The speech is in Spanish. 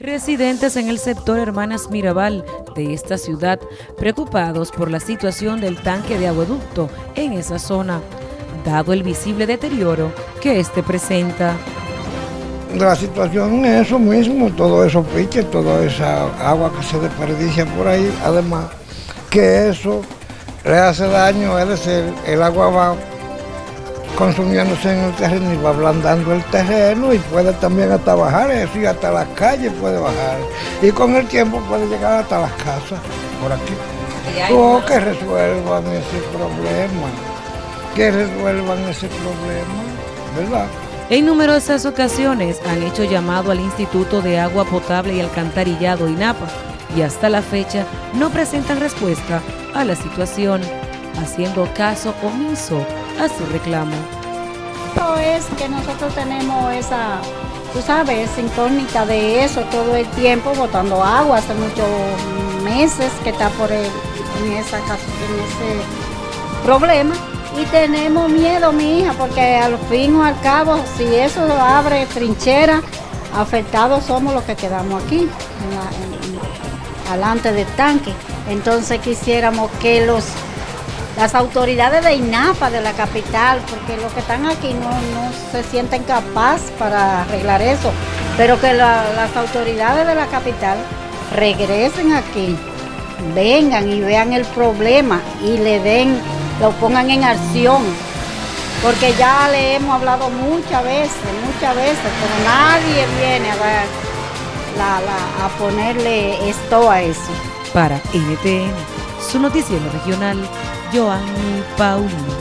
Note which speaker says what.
Speaker 1: Residentes en el sector Hermanas Mirabal de esta ciudad, preocupados por la situación del tanque de agueducto en esa zona, dado el visible deterioro que este presenta.
Speaker 2: La situación es eso mismo, todo eso pique, toda esa agua que se desperdicia por ahí, además que eso le hace daño, es el agua va consumiéndose en el terreno y va ablandando el terreno y puede también hasta bajar eso y hasta las calles puede bajar. Y con el tiempo puede llegar hasta las casas por aquí. O que resuelvan ese problema, que resuelvan ese problema, ¿verdad?
Speaker 1: En numerosas ocasiones han hecho llamado al Instituto de Agua Potable y Alcantarillado INAPA y hasta la fecha no presentan respuesta a la situación, haciendo caso omiso a su reclamo.
Speaker 3: Es que nosotros tenemos esa, tú sabes, incógnita de eso todo el tiempo, botando agua hace muchos meses que está por el, en, esa, en ese problema. Y tenemos miedo, mi hija, porque al fin o al cabo, si eso abre trinchera, afectados somos los que quedamos aquí, en alante del tanque. Entonces quisiéramos que los las autoridades de INAPA de la capital, porque los que están aquí no, se sienten capaces para arreglar eso, pero que las autoridades de la capital regresen aquí, vengan y vean el problema y le den, lo pongan en acción, porque ya le hemos hablado muchas veces, muchas veces, pero nadie viene a, a ponerle esto a eso.
Speaker 1: Para NTN, su noticiero regional, Joanny Paulino.